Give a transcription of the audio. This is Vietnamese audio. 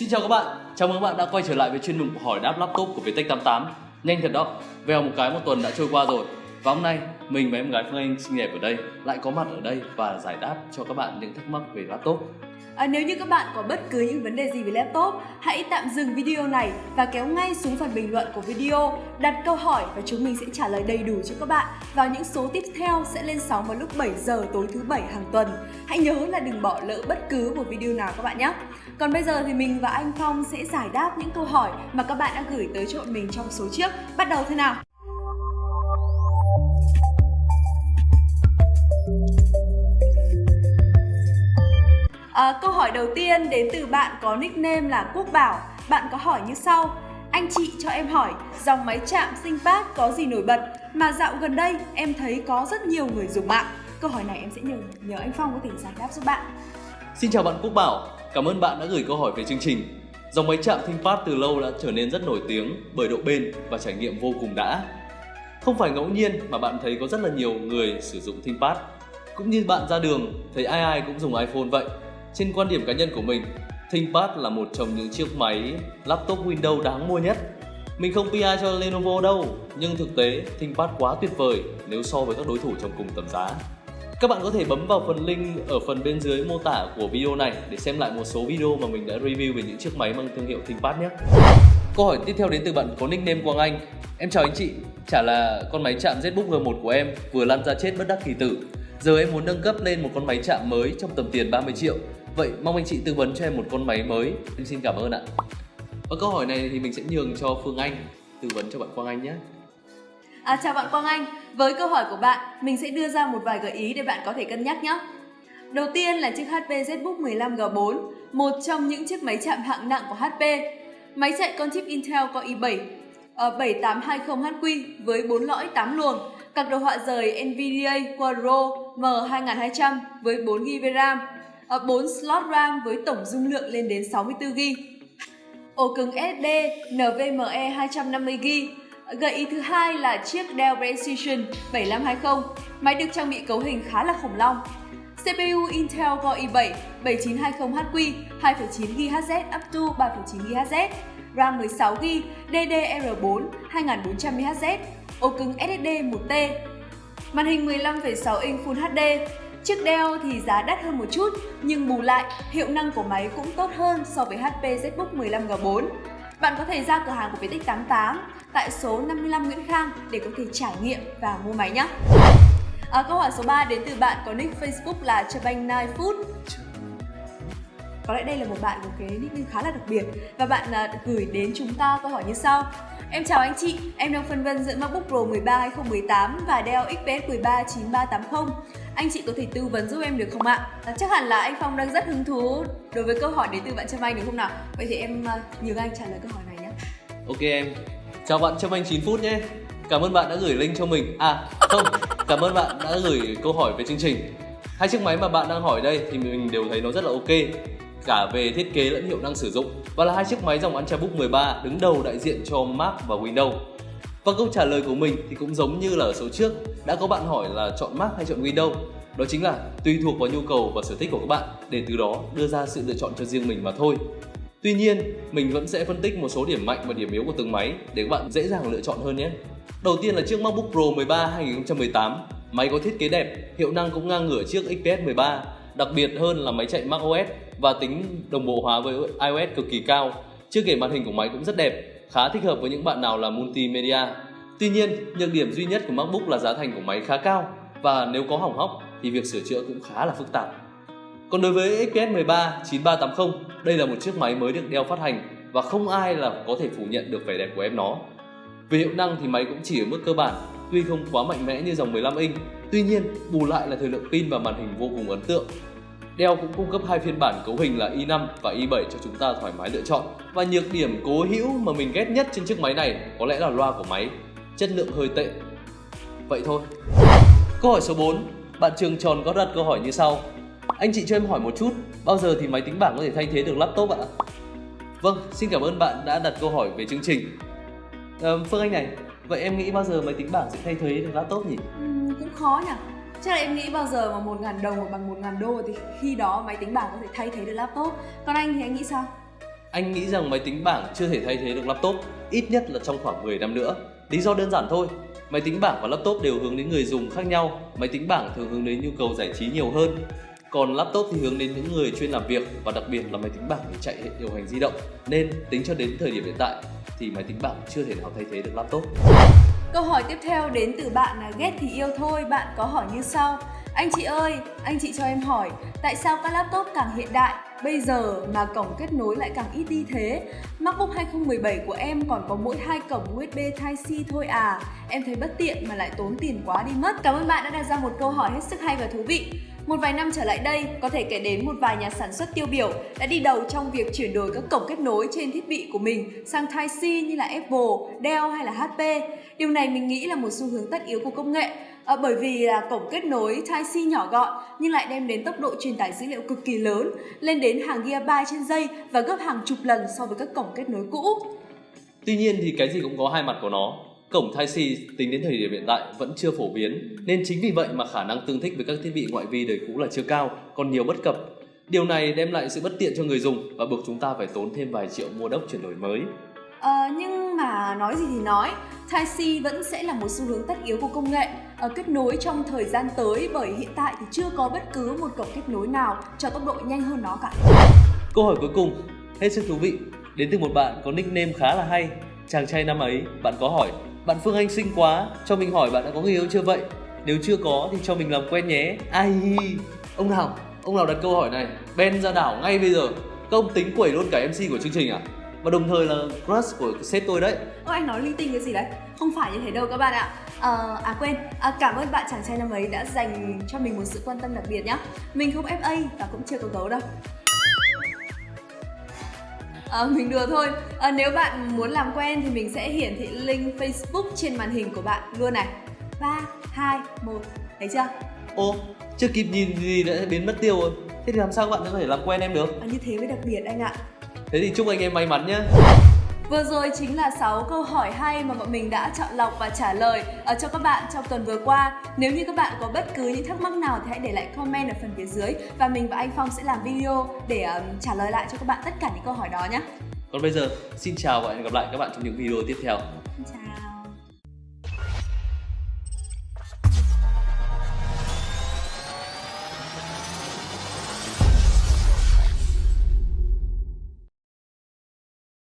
Xin chào các bạn, chào mừng các bạn đã quay trở lại với chuyên mục hỏi đáp laptop của Vietech 88 Nhanh thật đó, vèo một cái một tuần đã trôi qua rồi. Và hôm nay, mình và em gái Phương Anh xinh đẹp ở đây lại có mặt ở đây và giải đáp cho các bạn những thắc mắc về laptop. À, nếu như các bạn có bất cứ những vấn đề gì về laptop, hãy tạm dừng video này và kéo ngay xuống phần bình luận của video, đặt câu hỏi và chúng mình sẽ trả lời đầy đủ cho các bạn vào những số tiếp theo sẽ lên sóng vào lúc 7 giờ tối thứ bảy hàng tuần. Hãy nhớ là đừng bỏ lỡ bất cứ một video nào các bạn nhé. Còn bây giờ thì mình và anh Phong sẽ giải đáp những câu hỏi mà các bạn đã gửi tới cho bọn mình trong số trước. Bắt đầu thế nào? À, câu hỏi đầu tiên đến từ bạn có nickname là Quốc Bảo. Bạn có hỏi như sau. Anh chị cho em hỏi, dòng máy chạm ThinkPad có gì nổi bật mà dạo gần đây em thấy có rất nhiều người dùng mạng? Câu hỏi này em sẽ nhờ nhờ anh Phong có thể giải đáp giúp bạn. Xin chào bạn Quốc Bảo, cảm ơn bạn đã gửi câu hỏi về chương trình Dòng máy chạm ThinkPad từ lâu đã trở nên rất nổi tiếng bởi độ bền và trải nghiệm vô cùng đã Không phải ngẫu nhiên mà bạn thấy có rất là nhiều người sử dụng ThinkPad Cũng như bạn ra đường, thấy ai ai cũng dùng iPhone vậy trên quan điểm cá nhân của mình, ThinkPad là một trong những chiếc máy laptop Windows đáng mua nhất. Mình không PR cho Lenovo đâu, nhưng thực tế ThinkPad quá tuyệt vời nếu so với các đối thủ trong cùng tầm giá. Các bạn có thể bấm vào phần link ở phần bên dưới mô tả của video này để xem lại một số video mà mình đã review về những chiếc máy mang thương hiệu ThinkPad nhé. Câu hỏi tiếp theo đến từ bạn có nickname Quang Anh. Em chào anh chị, chả là con máy chạm ZBook G1 của em vừa lăn ra chết bất đắc kỳ tử. Giờ em muốn nâng cấp lên một con máy chạm mới trong tầm tiền 30 triệu Vậy mong anh chị tư vấn cho em một con máy mới. Em xin cảm ơn ạ. Và câu hỏi này thì mình sẽ nhường cho Phương Anh tư vấn cho bạn Quang Anh nhé. À, chào bạn Quang Anh, với câu hỏi của bạn, mình sẽ đưa ra một vài gợi ý để bạn có thể cân nhắc nhé. Đầu tiên là chiếc HP ZBook 15G4, một trong những chiếc máy chạm hạng nặng của HP. Máy chạy con chip Intel Core i7 7820HQ ờ, với 4 lõi 8 luồng, card đồ họa rời NVIDIA Quadro M2200 với 4GB RAM, à, 4 slot RAM với tổng dung lượng lên đến 64GB. Ổ cứng SSD NVMe 250GB. Gợi ý thứ hai là chiếc Dell Precision 7520. Máy được trang bị cấu hình khá là khủng long. CPU Intel Core i7 7920HQ 2,9GHz up to 3,9GHz, RAM 16GB, DDR4 2400MHz, ổ cứng SSD 1T, màn hình 15,6 inch Full HD, Chiếc Dell thì giá đắt hơn một chút, nhưng bù lại, hiệu năng của máy cũng tốt hơn so với HP ZBook 15G4. Bạn có thể ra cửa hàng của Vietech 88 tại số 55 Nguyễn Khang để có thể trải nghiệm và mua máy nhé. À, câu hỏi số 3 đến từ bạn có nick Facebook là Chabang9Food Có lẽ đây là một bạn có cái nickname khá là đặc biệt và bạn uh, gửi đến chúng ta câu hỏi như sau. Em chào anh chị, em đang phân vân giữa MacBook Pro 13 2018 và Dell XPS 13 9380. Anh chị có thể tư vấn giúp em được không ạ? À, chắc hẳn là anh Phong đang rất hứng thú đối với câu hỏi đến từ bạn Trâm Anh đúng không nào? Vậy thì em à, nhường anh trả lời câu hỏi này nhé. Ok em. Chào bạn Trâm Anh 9 phút nhé. Cảm ơn bạn đã gửi link cho mình. À, không, cảm ơn bạn đã gửi câu hỏi về chương trình. Hai chiếc máy mà bạn đang hỏi đây thì mình đều thấy nó rất là ok cả về thiết kế lẫn hiệu năng sử dụng và là hai chiếc máy dòng Ultrabook 13 đứng đầu đại diện cho Mac và Windows. Và câu trả lời của mình thì cũng giống như là ở số trước đã có bạn hỏi là chọn Mac hay chọn Windows đó chính là tùy thuộc vào nhu cầu và sở thích của các bạn để từ đó đưa ra sự lựa chọn cho riêng mình mà thôi. Tuy nhiên, mình vẫn sẽ phân tích một số điểm mạnh và điểm yếu của từng máy để các bạn dễ dàng lựa chọn hơn nhé. Đầu tiên là chiếc MacBook Pro 13 2018. Máy có thiết kế đẹp, hiệu năng cũng ngang ngửa chiếc XPS 13. Đặc biệt hơn là máy chạy macOS và tính đồng bộ hóa với iOS cực kỳ cao. Chưa kể màn hình của máy cũng rất đẹp, khá thích hợp với những bạn nào là multimedia. Tuy nhiên, nhược điểm duy nhất của MacBook là giá thành của máy khá cao và nếu có hỏng hóc thì việc sửa chữa cũng khá là phức tạp. Còn đối với XPS 13 9380, đây là một chiếc máy mới được đeo phát hành và không ai là có thể phủ nhận được vẻ đẹp của em nó. Về hiệu năng thì máy cũng chỉ ở mức cơ bản, tuy không quá mạnh mẽ như dòng 15 inch, tuy nhiên bù lại là thời lượng pin và màn hình vô cùng ấn tượng. Dell cũng cung cấp hai phiên bản cấu hình là i5 và i7 cho chúng ta thoải mái lựa chọn. Và nhược điểm cố hữu mà mình ghét nhất trên chiếc máy này có lẽ là loa của máy, chất lượng hơi tệ. Vậy thôi. Câu hỏi số 4, bạn Trường Tròn có đặt câu hỏi như sau. Anh chị cho em hỏi một chút, bao giờ thì máy tính bảng có thể thay thế được laptop ạ? Vâng, xin cảm ơn bạn đã đặt câu hỏi về chương trình. À, Phương Anh này, vậy em nghĩ bao giờ máy tính bảng sẽ thay thế được laptop nhỉ? Ừ, cũng khó nhỉ. Chắc là em nghĩ bao giờ mà một ngàn đồng bằng một ngàn đô thì khi đó máy tính bảng có thể thay thế được laptop. Còn anh thì anh nghĩ sao? Anh nghĩ rằng máy tính bảng chưa thể thay thế được laptop, ít nhất là trong khoảng 10 năm nữa. Lý do đơn giản thôi, máy tính bảng và laptop đều hướng đến người dùng khác nhau. Máy tính bảng thường hướng đến nhu cầu giải trí nhiều hơn, còn laptop thì hướng đến những người chuyên làm việc và đặc biệt là máy tính bảng để chạy hệ điều hành di động. Nên tính cho đến thời điểm hiện tại thì máy tính bảng chưa thể nào thay thế được laptop. Câu hỏi tiếp theo đến từ bạn là ghét thì yêu thôi, bạn có hỏi như sau. Anh chị ơi, anh chị cho em hỏi, tại sao các laptop càng hiện đại bây giờ mà cổng kết nối lại càng ít đi thế? MacBook 2017 của em còn có mỗi hai cổng USB Type-C thôi à? Em thấy bất tiện mà lại tốn tiền quá đi mất. Cảm ơn bạn đã đặt ra một câu hỏi hết sức hay và thú vị. Một vài năm trở lại đây, có thể kể đến một vài nhà sản xuất tiêu biểu đã đi đầu trong việc chuyển đổi các cổng kết nối trên thiết bị của mình sang Type-C như là Apple, Dell hay là HP. Điều này mình nghĩ là một xu hướng tất yếu của công nghệ à, bởi vì là cổng kết nối Type-C nhỏ gọn nhưng lại đem đến tốc độ truyền tải dữ liệu cực kỳ lớn, lên đến hàng gigabyte trên giây và gấp hàng chục lần so với các cổng kết nối cũ. Tuy nhiên thì cái gì cũng có hai mặt của nó. Cổng Type-C tính đến thời điểm hiện tại vẫn chưa phổ biến, nên chính vì vậy mà khả năng tương thích với các thiết bị ngoại vi đời cũ là chưa cao, còn nhiều bất cập. Điều này đem lại sự bất tiện cho người dùng và buộc chúng ta phải tốn thêm vài triệu mua đốc chuyển đổi mới. À, nhưng mà nói gì thì nói, Type-C vẫn sẽ là một xu hướng tất yếu của công nghệ à, kết nối trong thời gian tới bởi hiện tại thì chưa có bất cứ một cổng kết nối nào cho tốc độ nhanh hơn nó cả. Câu hỏi cuối cùng, hết sức thú vị, đến từ một bạn có nickname khá là hay. Chàng trai năm ấy, bạn có hỏi, bạn Phương Anh xinh quá, cho mình hỏi bạn đã có người yêu chưa vậy? Nếu chưa có thì cho mình làm quen nhé. Ai Ông nào, ông nào đặt câu hỏi này, Ben ra đảo ngay bây giờ. Công tính quẩy luôn cả MC của chương trình à? và đồng thời là crush của sếp tôi đấy Ôi anh nói linh tinh cái gì đấy Không phải như thế đâu các bạn ạ à, à quên, à, cảm ơn bạn chàng trai năm ấy đã dành cho mình một sự quan tâm đặc biệt nhá Mình không FA và cũng chưa có gấu đâu À, mình đùa thôi à, Nếu bạn muốn làm quen thì mình sẽ hiển thị link Facebook trên màn hình của bạn luôn này 3, 2, 1 Thấy chưa? Ô, chưa kịp nhìn gì đã biến mất tiêu rồi Thế thì làm sao các bạn có thể làm quen em được? À, như thế mới đặc biệt anh ạ Thế thì chúc anh em may mắn nhé. Vừa rồi chính là 6 câu hỏi hay mà bọn mình đã chọn lọc và trả lời ở cho các bạn trong tuần vừa qua. Nếu như các bạn có bất cứ những thắc mắc nào thì hãy để lại comment ở phần phía dưới và mình và anh Phong sẽ làm video để um, trả lời lại cho các bạn tất cả những câu hỏi đó nhé. Còn bây giờ, xin chào và hẹn gặp lại các bạn trong những video tiếp theo.